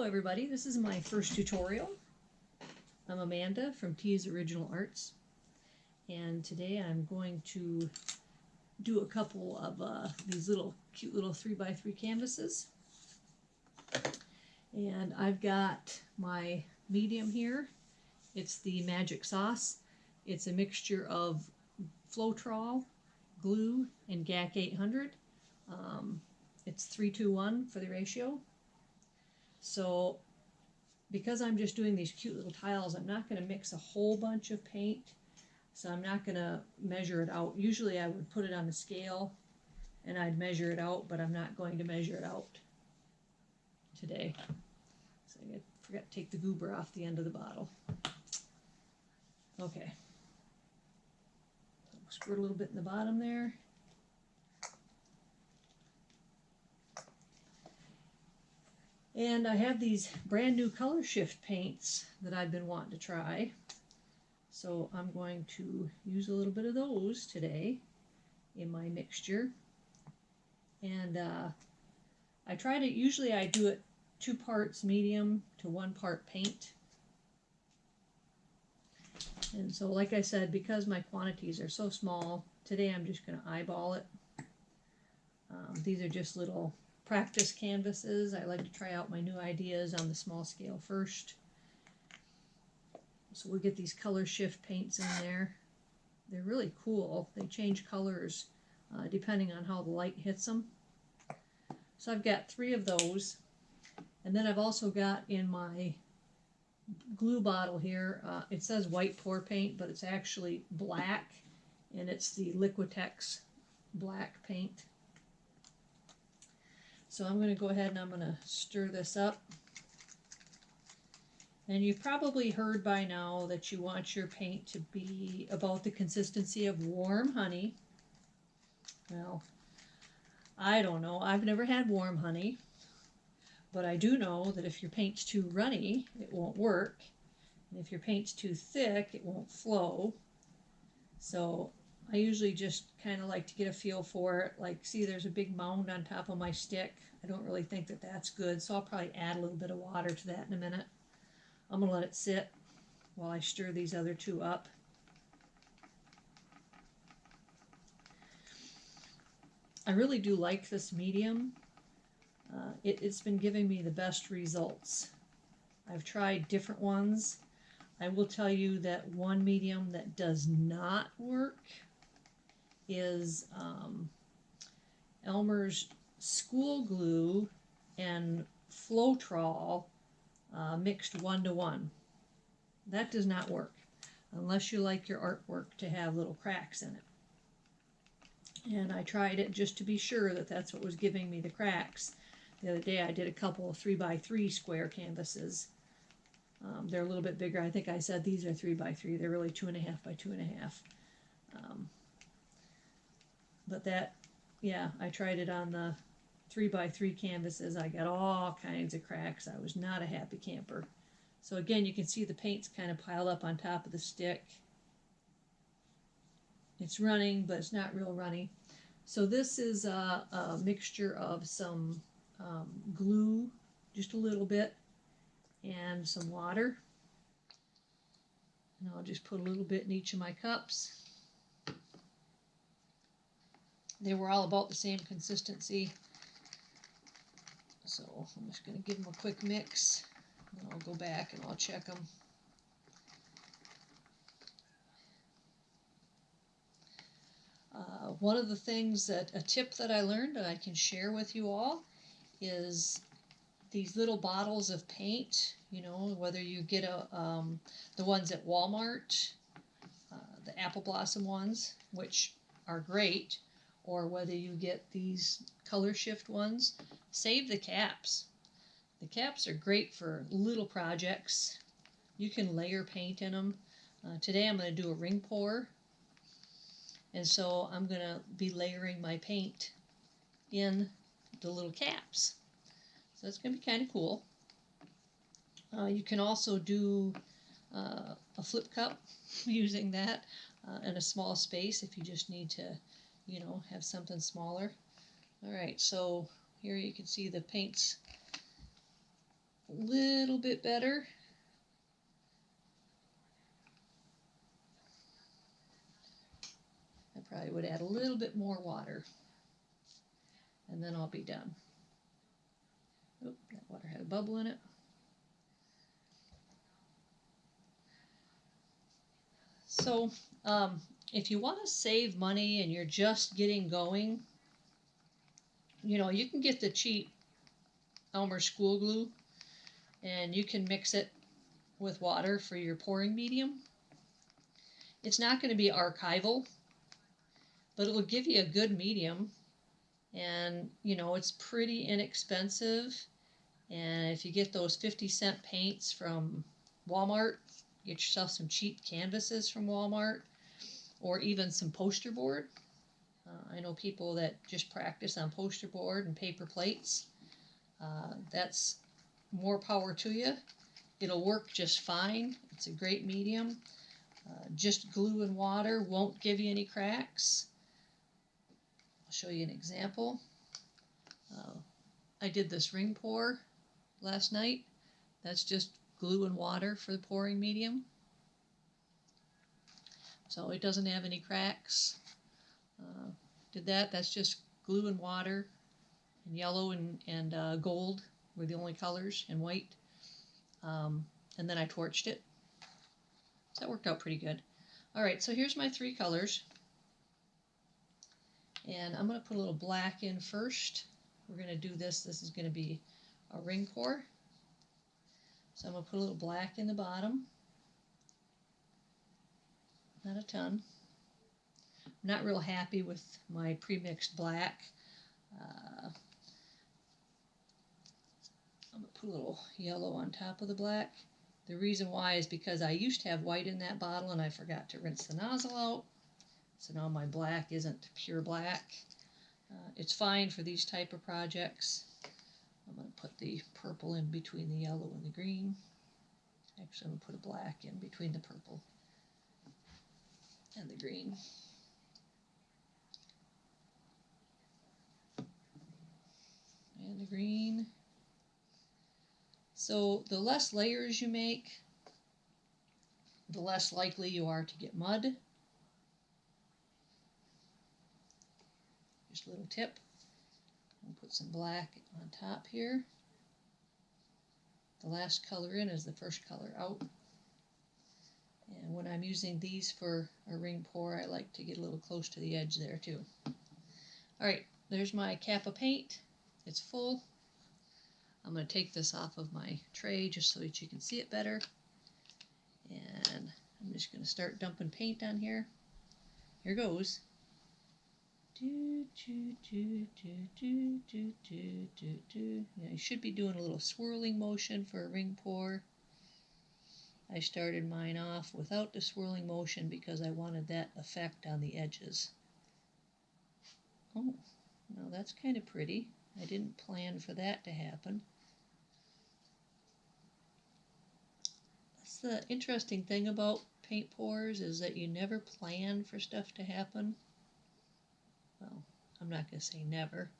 Hello everybody, this is my first tutorial. I'm Amanda from T's Original Arts and today I'm going to do a couple of uh, these little cute little 3x3 canvases. And I've got my medium here. It's the Magic Sauce. It's a mixture of Floetrol, glue, and GAC 800. Um, it's 3 to 1 for the ratio. So because I'm just doing these cute little tiles, I'm not going to mix a whole bunch of paint. So I'm not going to measure it out. Usually I would put it on the scale and I'd measure it out, but I'm not going to measure it out today. So I forgot to take the goober off the end of the bottle. Okay. Squirt a little bit in the bottom there. And I have these brand new color shift paints that I've been wanting to try. So I'm going to use a little bit of those today in my mixture. And uh, I try to, usually I do it two parts medium to one part paint. And so like I said, because my quantities are so small, today I'm just going to eyeball it. Um, these are just little practice canvases. I like to try out my new ideas on the small scale first. So we'll get these color shift paints in there. They're really cool. They change colors uh, depending on how the light hits them. So I've got three of those. And then I've also got in my glue bottle here, uh, it says white pour paint, but it's actually black. And it's the Liquitex black paint. So I'm going to go ahead and I'm going to stir this up. And you've probably heard by now that you want your paint to be about the consistency of warm honey. Well, I don't know. I've never had warm honey. But I do know that if your paint's too runny, it won't work. And if your paint's too thick, it won't flow. So I usually just kind of like to get a feel for it. Like, see, there's a big mound on top of my stick. I don't really think that that's good, so I'll probably add a little bit of water to that in a minute. I'm going to let it sit while I stir these other two up. I really do like this medium. Uh, it, it's been giving me the best results. I've tried different ones. I will tell you that one medium that does not work is um, Elmer's school glue and Floetrol uh, mixed one to one. That does not work unless you like your artwork to have little cracks in it. And I tried it just to be sure that that's what was giving me the cracks. The other day I did a couple of 3 by 3 square canvases. Um, they're a little bit bigger. I think I said these are 3 by 3 They're really 2.5 by 2.5. Um, but that, yeah, I tried it on the three by three canvases. I got all kinds of cracks. I was not a happy camper. So again, you can see the paint's kind of piled up on top of the stick. It's running, but it's not real runny. So this is a, a mixture of some um, glue, just a little bit, and some water. And I'll just put a little bit in each of my cups. They were all about the same consistency. So I'm just going to give them a quick mix. Then I'll go back and I'll check them. Uh, one of the things that, a tip that I learned that I can share with you all is these little bottles of paint, you know, whether you get a, um, the ones at Walmart, uh, the apple blossom ones, which are great, or whether you get these color shift ones, save the caps. The caps are great for little projects. You can layer paint in them. Uh, today I'm going to do a ring pour. And so I'm going to be layering my paint in the little caps. So it's going to be kind of cool. Uh, you can also do uh, a flip cup using that uh, in a small space if you just need to you know, have something smaller. All right, so here you can see the paints a little bit better. I probably would add a little bit more water. And then I'll be done. Oop, that water had a bubble in it. So, um, if you want to save money and you're just getting going, you know, you can get the cheap Elmer school glue and you can mix it with water for your pouring medium. It's not going to be archival, but it will give you a good medium. And, you know, it's pretty inexpensive. And if you get those 50 cent paints from Walmart, get yourself some cheap canvases from Walmart or even some poster board. Uh, I know people that just practice on poster board and paper plates. Uh, that's more power to you. It'll work just fine. It's a great medium. Uh, just glue and water won't give you any cracks. I'll show you an example. Uh, I did this ring pour last night. That's just glue and water for the pouring medium. So it doesn't have any cracks. Uh, did that, that's just glue and water and yellow and, and uh, gold were the only colors and white. Um, and then I torched it. So that worked out pretty good. All right, so here's my three colors. And I'm going to put a little black in first. We're going to do this. This is going to be a ring pour. So I'm going to put a little black in the bottom. Not a ton. I'm not real happy with my pre-mixed black. Uh, I'm going to put a little yellow on top of the black. The reason why is because I used to have white in that bottle and I forgot to rinse the nozzle out. So now my black isn't pure black. Uh, it's fine for these type of projects. I'm going to put the purple in between the yellow and the green. Actually, I'm going to put a black in between the purple and the green. And the green. So the less layers you make, the less likely you are to get mud. Just a little tip. I'll put some black on top here. The last color in is the first color out. And when I'm using these for a ring pour, I like to get a little close to the edge there too. All right, there's my cap of paint. It's full. I'm going to take this off of my tray just so that you can see it better. And I'm just going to start dumping paint on here. Here goes. Do, do, do, do, do, do, do, do. Now you should be doing a little swirling motion for a ring pour. I started mine off without the swirling motion because I wanted that effect on the edges. Oh, now that's kind of pretty. I didn't plan for that to happen. That's the interesting thing about paint pours is that you never plan for stuff to happen. Well, I'm not going to say never.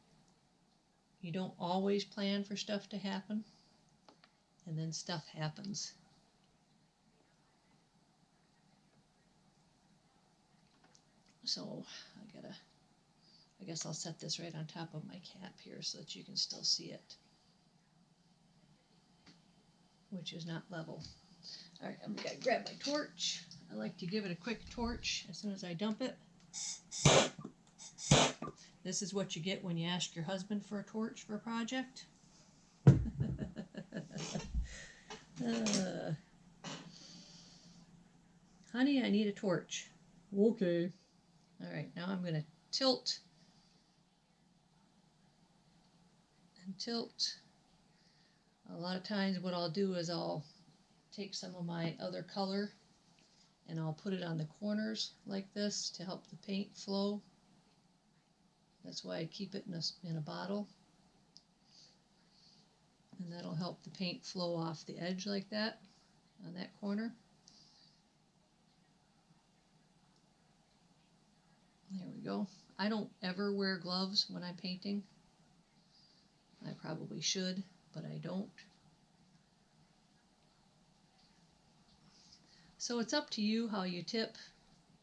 You don't always plan for stuff to happen, and then stuff happens. So I gotta, I guess I'll set this right on top of my cap here so that you can still see it, which is not level. All right, I'm gonna grab my torch. I like to give it a quick torch as soon as I dump it. This is what you get when you ask your husband for a torch for a project. uh, honey, I need a torch. Okay. All right, now I'm going to tilt and tilt. A lot of times what I'll do is I'll take some of my other color and I'll put it on the corners like this to help the paint flow. That's why I keep it in a, in a bottle. And that'll help the paint flow off the edge like that on that corner. go. I don't ever wear gloves when I'm painting. I probably should, but I don't. So it's up to you how you tip.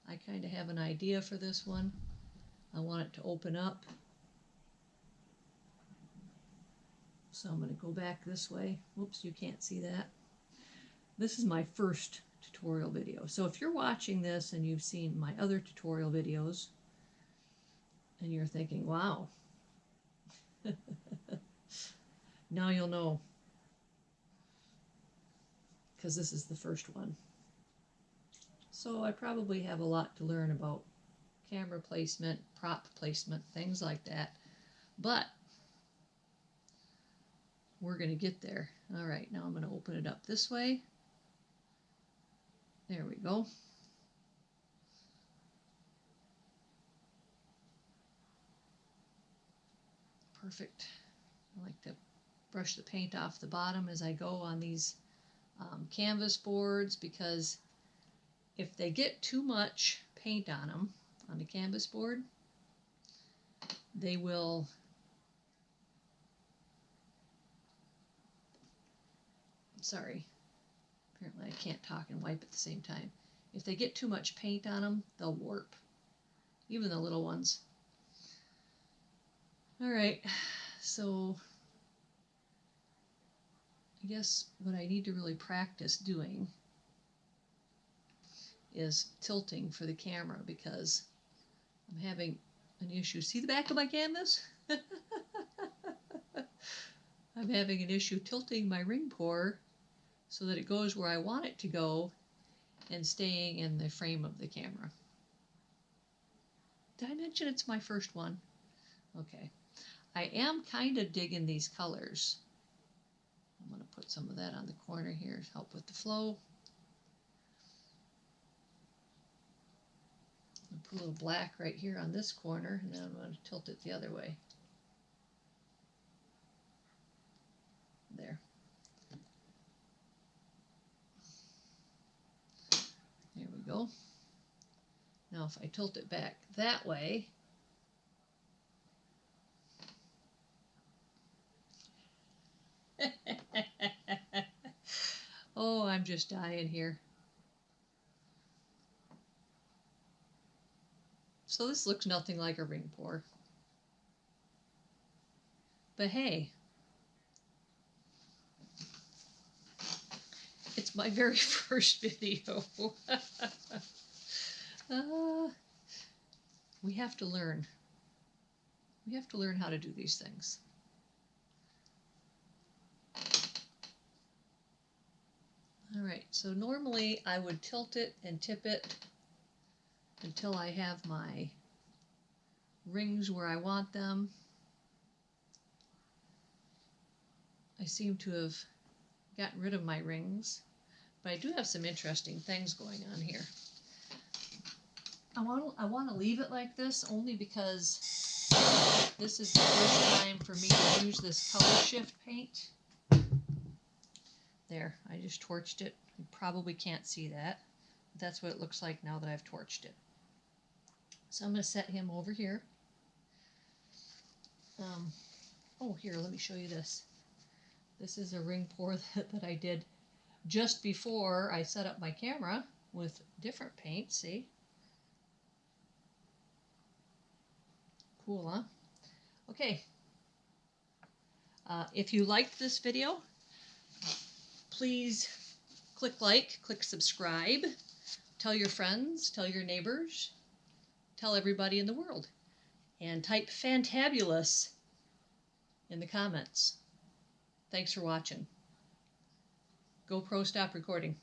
I kind of have an idea for this one. I want it to open up. So I'm going to go back this way. Whoops, you can't see that. This is my first tutorial video. So if you're watching this and you've seen my other tutorial videos, and you're thinking, wow, now you'll know because this is the first one. So I probably have a lot to learn about camera placement, prop placement, things like that. But we're going to get there. All right, now I'm going to open it up this way. There we go. Perfect. I like to brush the paint off the bottom as I go on these um, canvas boards because if they get too much paint on them on the canvas board, they will sorry. Apparently I can't talk and wipe at the same time. If they get too much paint on them they'll warp. Even the little ones all right so I guess what I need to really practice doing is tilting for the camera because I'm having an issue. See the back of my canvas? I'm having an issue tilting my ring pour so that it goes where I want it to go and staying in the frame of the camera. Did I mention it's my first one? Okay. I am kind of digging these colors. I'm going to put some of that on the corner here to help with the flow. I'll put a little black right here on this corner and then I'm going to tilt it the other way. There. There we go. Now if I tilt it back that way, oh, I'm just dying here. So this looks nothing like a ring pour. But hey, it's my very first video. uh, we have to learn. We have to learn how to do these things. All right, so normally I would tilt it and tip it until I have my rings where I want them. I seem to have gotten rid of my rings, but I do have some interesting things going on here. I want to, I want to leave it like this only because this is the first time for me to use this color shift paint. There, I just torched it. You probably can't see that. That's what it looks like now that I've torched it. So I'm going to set him over here. Um, oh, here, let me show you this. This is a ring pour that, that I did just before I set up my camera with different paint, see? Cool, huh? Okay. Uh, if you liked this video, please click like, click subscribe, tell your friends, tell your neighbors, tell everybody in the world, and type fantabulous in the comments. Thanks for watching. GoPro stop recording.